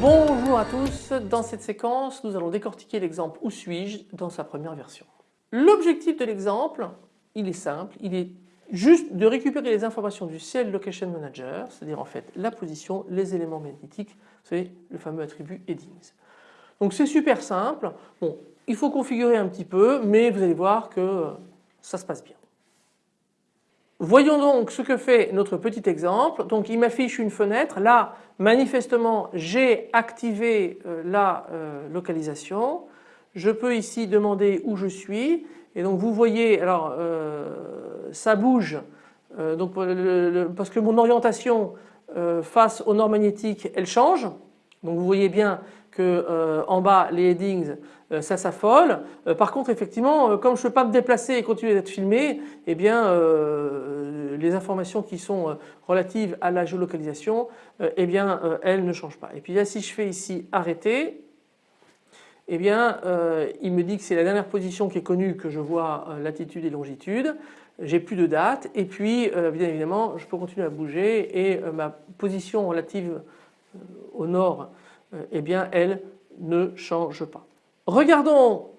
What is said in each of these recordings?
Bonjour à tous, dans cette séquence nous allons décortiquer l'exemple Où suis-je dans sa première version. L'objectif de l'exemple, il est simple, il est juste de récupérer les informations du CL Location Manager, c'est-à-dire en fait la position, les éléments magnétiques, savez le fameux attribut headings. Donc c'est super simple, bon il faut configurer un petit peu mais vous allez voir que ça se passe bien. Voyons donc ce que fait notre petit exemple. Donc il m'affiche une fenêtre. Là manifestement j'ai activé euh, la euh, localisation. Je peux ici demander où je suis et donc vous voyez alors euh, ça bouge donc, parce que mon orientation face au nord magnétique elle change. Donc vous voyez bien que en bas les headings euh, ça s'affole. Euh, par contre effectivement euh, comme je ne peux pas me déplacer et continuer d'être filmé eh bien les informations qui sont relatives à la géolocalisation eh bien elles ne changent pas. Et puis là si je fais ici arrêter eh bien il me dit que c'est la dernière position qui est connue que je vois latitude et longitude. J'ai plus de date et puis bien évidemment je peux continuer à bouger et ma position relative au nord eh bien elle ne change pas. Regardons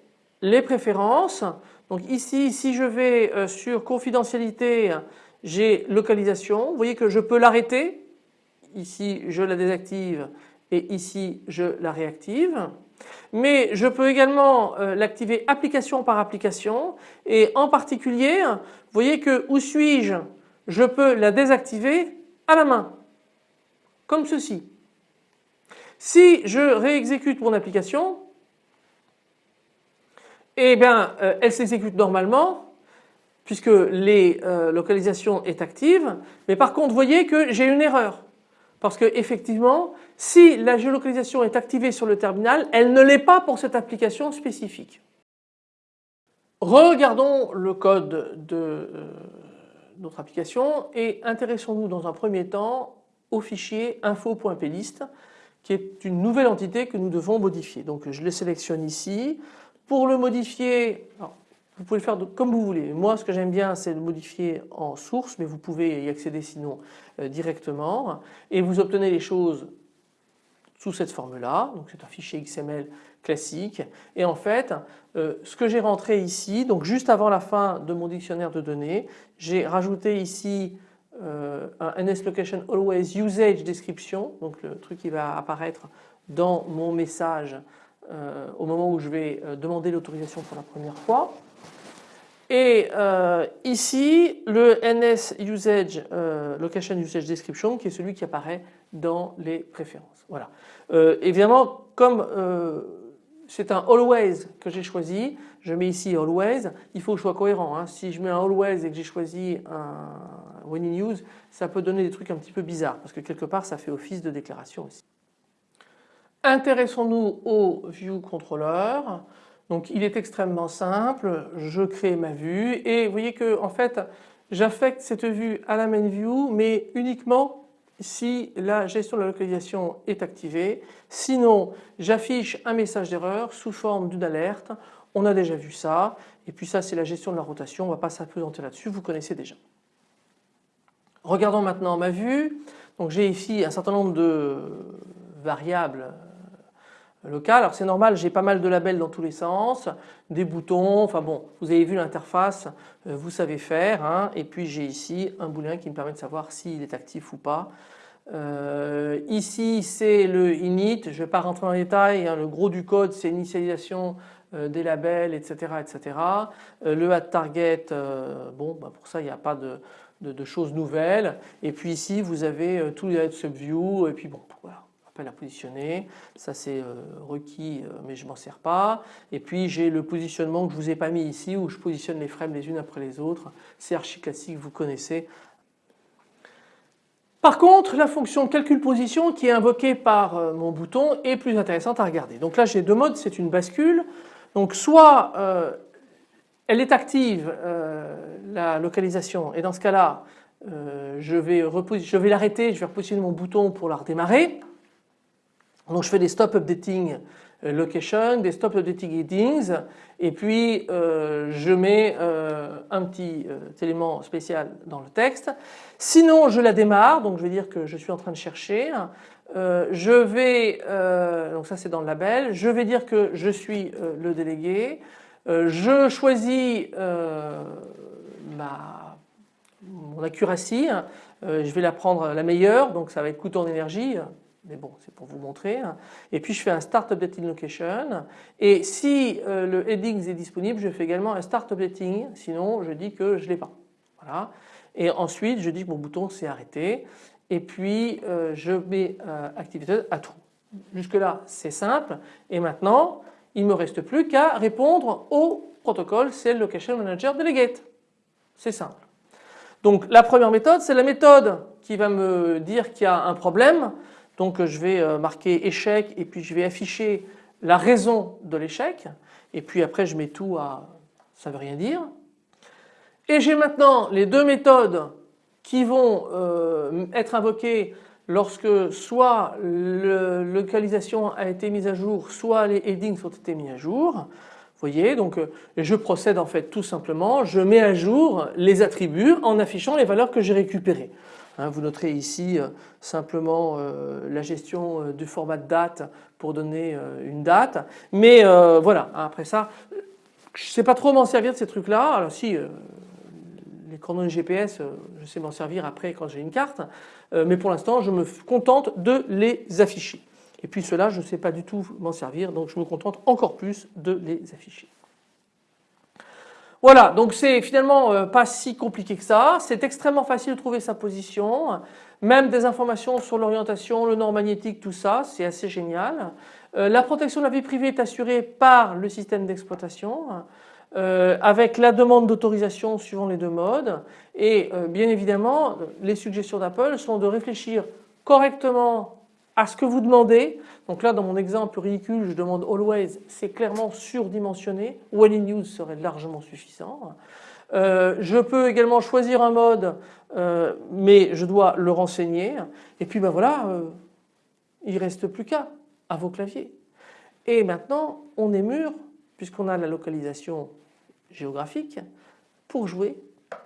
les préférences. Donc ici, si je vais euh, sur confidentialité, j'ai localisation. Vous voyez que je peux l'arrêter. Ici, je la désactive et ici, je la réactive. Mais je peux également euh, l'activer application par application. Et en particulier, vous voyez que où suis-je Je peux la désactiver à la main, comme ceci. Si je réexécute mon application, eh bien euh, elle s'exécute normalement puisque les euh, localisations est active. Mais par contre vous voyez que j'ai une erreur parce que effectivement si la géolocalisation est activée sur le terminal elle ne l'est pas pour cette application spécifique. Regardons le code de euh, notre application et intéressons-nous dans un premier temps au fichier info.plist qui est une nouvelle entité que nous devons modifier. Donc je le sélectionne ici, pour le modifier, vous pouvez le faire comme vous voulez. Moi ce que j'aime bien c'est le modifier en source mais vous pouvez y accéder sinon euh, directement et vous obtenez les choses sous cette forme là. Donc c'est un fichier XML classique et en fait euh, ce que j'ai rentré ici donc juste avant la fin de mon dictionnaire de données j'ai rajouté ici euh, un NS Location Always Usage Description donc le truc qui va apparaître dans mon message euh, au moment où je vais demander l'autorisation pour la première fois. Et euh, ici le NS Usage Location Usage Description qui est celui qui apparaît dans les préférences. Voilà. évidemment comme c'est un always que j'ai choisi, je mets ici always, il faut que je sois cohérent. Hein. Si je mets un always et que j'ai choisi un when in use, ça peut donner des trucs un petit peu bizarres parce que quelque part ça fait office de déclaration aussi. Intéressons-nous au View Controller. Donc il est extrêmement simple, je crée ma vue et vous voyez que en fait j'affecte cette vue à la main view mais uniquement si la gestion de la localisation est activée. Sinon j'affiche un message d'erreur sous forme d'une alerte. On a déjà vu ça et puis ça c'est la gestion de la rotation, on ne va pas s'apesantir là-dessus, vous connaissez déjà. Regardons maintenant ma vue. Donc j'ai ici un certain nombre de variables local. Alors c'est normal, j'ai pas mal de labels dans tous les sens, des boutons, enfin bon, vous avez vu l'interface, euh, vous savez faire. Hein. et puis j'ai ici un booléen qui me permet de savoir s'il est actif ou pas. Euh, ici c'est le init, je ne vais pas rentrer dans les détails, hein. le gros du code c'est l'initialisation euh, des labels etc. etc. le add target, bon bah, pour ça il n'y a pas de, choses nouvelles. Et puis ici vous avez tous les subview et puis bon voilà appel à positionner. Ça c'est euh, requis euh, mais je m'en sers pas. Et puis j'ai le positionnement que je vous ai pas mis ici où je positionne les frames les unes après les autres. C'est archi classique, vous connaissez. Par contre la fonction calcul position qui est invoquée par euh, mon bouton est plus intéressante à regarder. Donc là j'ai deux modes, c'est une bascule. Donc soit elle est active la localisation et dans ce cas-là je vais, je vais l'arrêter, je vais repositionner mon bouton pour la redémarrer. Donc je fais des stop updating euh, location, des stop updating headings et puis euh, je mets euh, un petit élément spécial dans le texte. Sinon je la démarre donc je vais dire que je suis en train de chercher. je vais, donc ça c'est dans le label, je vais dire que je suis le délégué. je choisis ma, mon accuracy, je vais la prendre la meilleure donc ça va être coût en énergie mais bon c'est pour vous montrer. Hein. Et puis je fais un Start Updating Location et si euh, le heading est disponible je fais également un Start Updating sinon je dis que je ne l'ai pas. Voilà. Et ensuite je dis que mon bouton s'est arrêté et puis euh, je mets euh, Activated à true. Jusque là c'est simple et maintenant il ne me reste plus qu'à répondre au protocole Cell Location Manager Delegate. C'est simple. Donc la première méthode c'est la méthode qui va me dire qu'il y a un problème donc je vais euh, marquer échec et puis je vais afficher la raison de l'échec et puis après je mets tout à ça veut rien dire. Et j'ai maintenant les deux méthodes qui vont euh, être invoquées lorsque soit la localisation a été mise à jour soit les headings ont été mis à jour. Vous voyez donc euh, je procède en fait tout simplement, je mets à jour les attributs en affichant les valeurs que j'ai récupérées. Hein, vous noterez ici euh, simplement euh, la gestion euh, du format de date pour donner une date. Mais voilà, après ça, je ne sais pas trop m'en servir de ces trucs-là. Alors si, les chronos GPS, je sais m'en servir après quand j'ai une carte. mais pour l'instant, je me contente de les afficher. Et puis cela, je ne sais pas du tout m'en servir, donc je me contente encore plus de les afficher. Voilà, donc c'est finalement euh, pas si compliqué que ça. C'est extrêmement facile de trouver sa position. Même des informations sur l'orientation, le nord magnétique, tout ça, c'est assez génial. Euh, la protection de la vie privée est assurée par le système d'exploitation. Euh, avec la demande d'autorisation suivant les deux modes et bien évidemment les suggestions d'Apple sont de réfléchir correctement à ce que vous demandez. Donc là dans mon exemple ridicule je demande always, c'est clairement surdimensionné, when in use serait largement suffisant. Euh, je peux également choisir un mode euh, mais je dois le renseigner et puis ben voilà euh, il reste plus qu'à à vos claviers. Et maintenant on est mûr puisqu'on a la localisation géographique pour jouer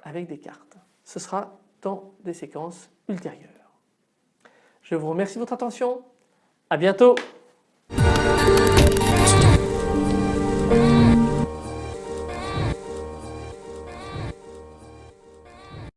avec des cartes. Ce sera dans des séquences ultérieures. Je vous remercie de votre attention. À bientôt.